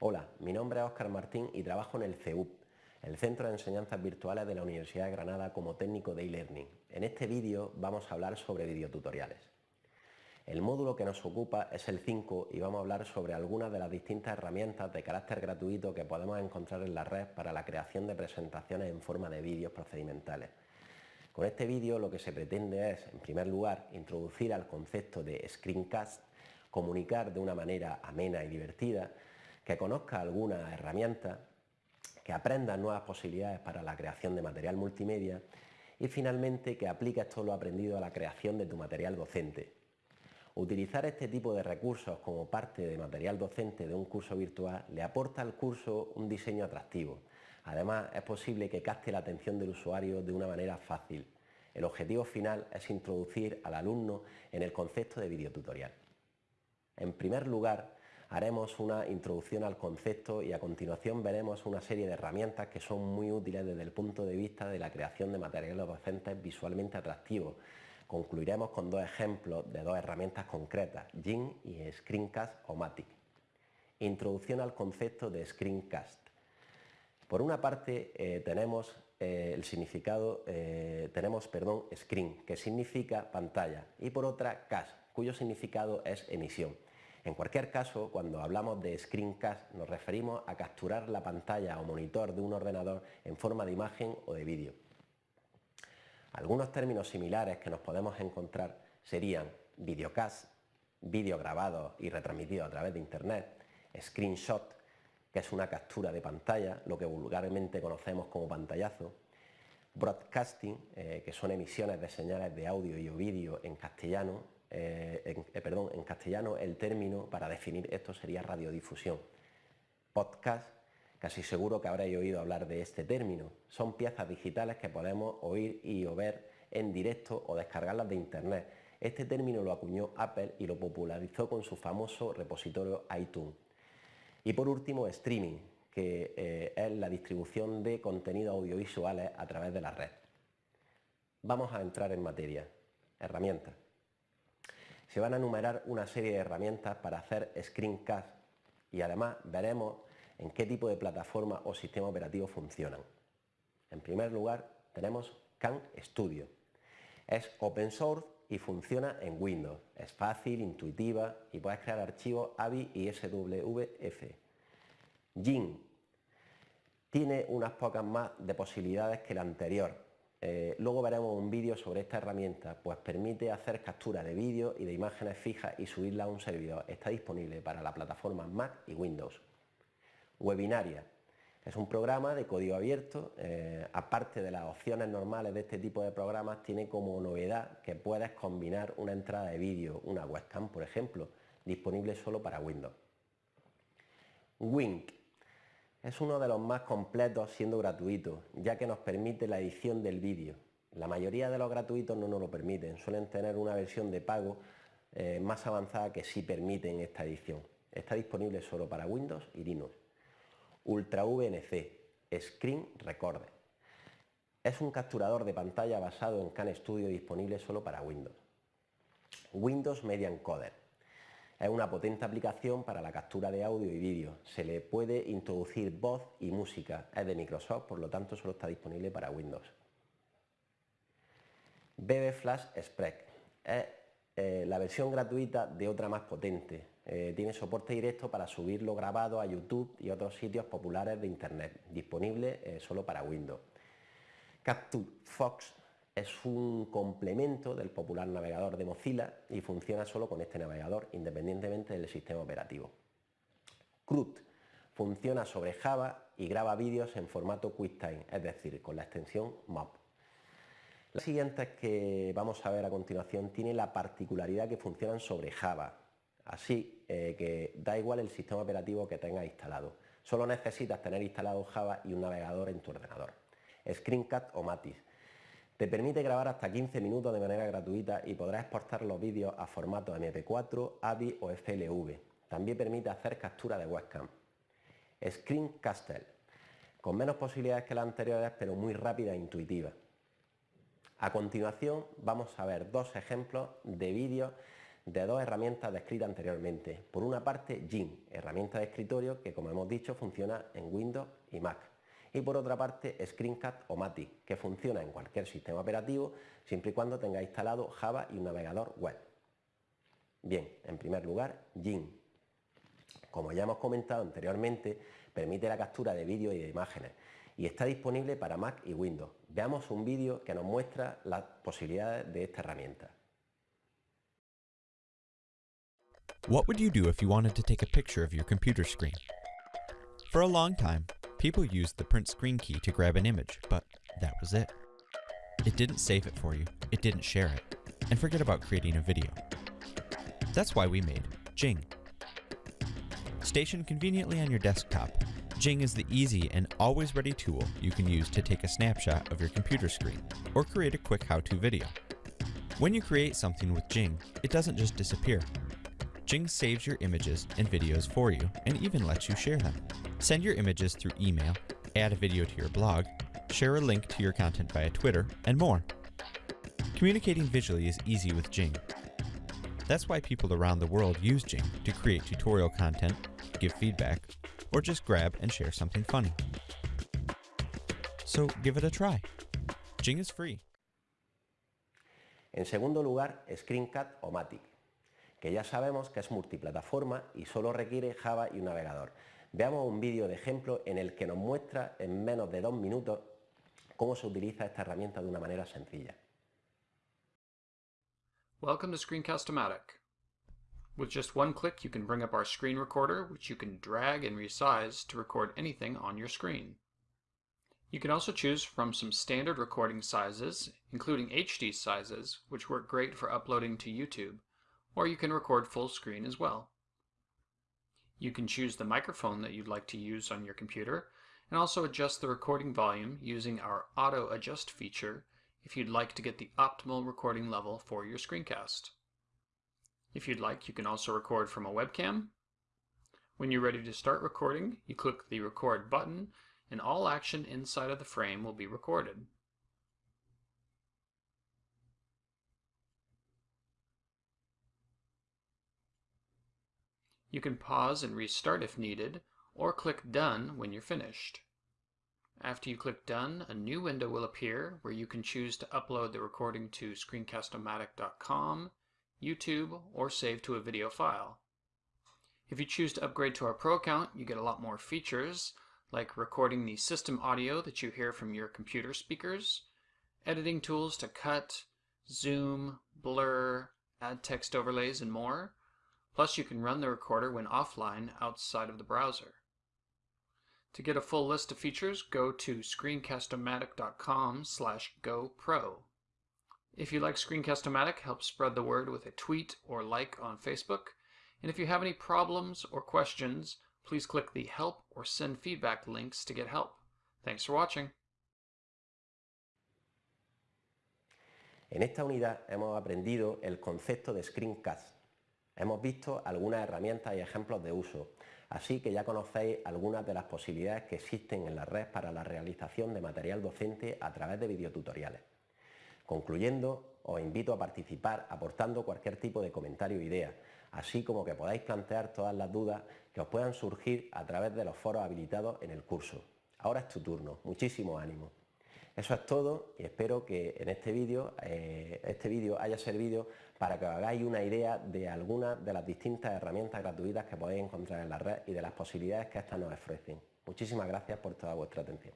Hola, mi nombre es Óscar Martín y trabajo en el CEUP, el Centro de Enseñanzas Virtuales de la Universidad de Granada como técnico de e-learning. En este vídeo vamos a hablar sobre videotutoriales. El módulo que nos ocupa es el 5 y vamos a hablar sobre algunas de las distintas herramientas de carácter gratuito que podemos encontrar en la red para la creación de presentaciones en forma de vídeos procedimentales. Con este vídeo lo que se pretende es, en primer lugar, introducir al concepto de screencast, comunicar de una manera amena y divertida, que conozca algunas herramientas, que aprenda nuevas posibilidades para la creación de material multimedia y finalmente que apliques todo lo aprendido a la creación de tu material docente. Utilizar este tipo de recursos como parte de material docente de un curso virtual le aporta al curso un diseño atractivo. Además, es posible que capte la atención del usuario de una manera fácil. El objetivo final es introducir al alumno en el concepto de videotutorial. En primer lugar, haremos una introducción al concepto y a continuación veremos una serie de herramientas que son muy útiles desde el punto de vista de la creación de materiales docentes visualmente atractivos. Concluiremos con dos ejemplos de dos herramientas concretas, Jin y Screencast o Matic. Introducción al concepto de Screencast. Por una parte eh, tenemos eh, el significado, eh, tenemos perdón, screen, que significa pantalla, y por otra cast, cuyo significado es emisión. En cualquier caso, cuando hablamos de screencast nos referimos a capturar la pantalla o monitor de un ordenador en forma de imagen o de vídeo. Algunos términos similares que nos podemos encontrar serían videocast, vídeo grabado y retransmitido a través de internet, screenshot, que es una captura de pantalla, lo que vulgarmente conocemos como pantallazo, broadcasting, eh, que son emisiones de señales de audio y o vídeo en castellano, eh, en, eh, perdón, en castellano el término para definir esto sería radiodifusión. Podcast, casi seguro que habréis oído hablar de este término. Son piezas digitales que podemos oír y o ver en directo o descargarlas de internet. Este término lo acuñó Apple y lo popularizó con su famoso repositorio iTunes. Y por último, streaming, que eh, es la distribución de contenidos audiovisuales a través de la red. Vamos a entrar en materia. Herramientas. Se van a enumerar una serie de herramientas para hacer screencast y además veremos en qué tipo de plataforma o sistema operativo funcionan. En primer lugar tenemos Can Studio. Es open source y funciona en Windows. Es fácil, intuitiva y puedes crear archivos AVI y SWF. Jin tiene unas pocas más de posibilidades que la anterior. Eh, luego veremos un vídeo sobre esta herramienta, pues permite hacer captura de vídeo y de imágenes fijas y subirla a un servidor. Está disponible para la plataforma Mac y Windows. Webinaria es un programa de código abierto, eh, aparte de las opciones normales de este tipo de programas, tiene como novedad que puedes combinar una entrada de vídeo, una webcam por ejemplo, disponible solo para Windows. Wink es uno de los más completos siendo gratuito, ya que nos permite la edición del vídeo. La mayoría de los gratuitos no nos lo permiten, suelen tener una versión de pago eh, más avanzada que sí permiten esta edición. Está disponible solo para Windows y Linux. Ultra VNC, Screen Recorder. Es un capturador de pantalla basado en Can Studio disponible solo para Windows. Windows Media Encoder. Es una potente aplicación para la captura de audio y vídeo. Se le puede introducir voz y música. Es de Microsoft, por lo tanto solo está disponible para Windows. BB Flash Express. Es eh, la versión gratuita de otra más potente, eh, tiene soporte directo para subirlo grabado a YouTube y otros sitios populares de Internet, disponible eh, solo para Windows. Capture Fox es un complemento del popular navegador de Mozilla y funciona solo con este navegador, independientemente del sistema operativo. CRUD funciona sobre Java y graba vídeos en formato QuickTime, es decir, con la extensión MOP. Las siguientes que vamos a ver a continuación tienen la particularidad que funcionan sobre Java, Así eh, que da igual el sistema operativo que tengas instalado. Solo necesitas tener instalado Java y un navegador en tu ordenador. Screencast o Matis. Te permite grabar hasta 15 minutos de manera gratuita y podrás exportar los vídeos a formato MP4, AVI o FLV. También permite hacer captura de webcam. Screencastle, con menos posibilidades que las anteriores pero muy rápida e intuitiva. A continuación vamos a ver dos ejemplos de vídeos de dos herramientas descritas anteriormente. Por una parte, Jing, herramienta de escritorio que, como hemos dicho, funciona en Windows y Mac. Y por otra parte, Screencast o Matic, que funciona en cualquier sistema operativo siempre y cuando tenga instalado Java y un navegador web. Bien, en primer lugar, Jing. Como ya hemos comentado anteriormente, permite la captura de vídeos y de imágenes y está disponible para Mac y Windows. Veamos un vídeo que nos muestra las posibilidades de esta herramienta. What would you do if you wanted to take a picture of your computer screen? For a long time, people used the print screen key to grab an image, but that was it. It didn't save it for you, it didn't share it, and forget about creating a video. That's why we made Jing. Stationed conveniently on your desktop, Jing is the easy and always ready tool you can use to take a snapshot of your computer screen or create a quick how-to video. When you create something with Jing, it doesn't just disappear. Jing saves your images and videos for you and even lets you share them. Send your images through email, add a video to your blog, share a link to your content via Twitter, and more. Communicating visually is easy with Jing. That's why people around the world use Jing to create tutorial content, give feedback, or just grab and share something funny. So give it a try. Jing is free. En segundo lugar, Screencast o Matic, que ya sabemos que es multiplataforma y solo requiere Java y un navegador. Veamos un vídeo de ejemplo en el que nos muestra en menos de dos minutos cómo se utiliza esta herramienta de una manera sencilla. Welcome to Screencast-O-Matic. With just one click you can bring up our screen recorder which you can drag and resize to record anything on your screen. You can also choose from some standard recording sizes, including HD sizes, which work great for uploading to YouTube, or you can record full screen as well. You can choose the microphone that you'd like to use on your computer, and also adjust the recording volume using our Auto Adjust feature if you'd like to get the optimal recording level for your screencast. If you'd like, you can also record from a webcam. When you're ready to start recording, you click the record button and all action inside of the frame will be recorded. You can pause and restart if needed, or click Done when you're finished. After you click Done, a new window will appear where you can choose to upload the recording to screencastomatic.com YouTube, or save to a video file. If you choose to upgrade to our Pro account, you get a lot more features, like recording the system audio that you hear from your computer speakers, editing tools to cut, zoom, blur, add text overlays, and more. Plus, you can run the recorder when offline outside of the browser. To get a full list of features, go to screencastomatic.com slash gopro. If you like Screencast-O-Matic, help spread the word with a tweet or like on Facebook. And if you have any problems or questions, please click the help or send feedback links to get help. Thanks for watching. En esta unidad hemos aprendido el concepto de screencast. Hemos visto algunas herramientas y ejemplos de uso, así que ya conocéis algunas de las posibilidades que existen en la red para la realización de material docente a través de videotutoriales. Concluyendo, os invito a participar aportando cualquier tipo de comentario o idea, así como que podáis plantear todas las dudas que os puedan surgir a través de los foros habilitados en el curso. Ahora es tu turno, muchísimo ánimo. Eso es todo y espero que en este vídeo eh, este vídeo haya servido para que os hagáis una idea de algunas de las distintas herramientas gratuitas que podéis encontrar en la red y de las posibilidades que éstas nos ofrecen. Muchísimas gracias por toda vuestra atención.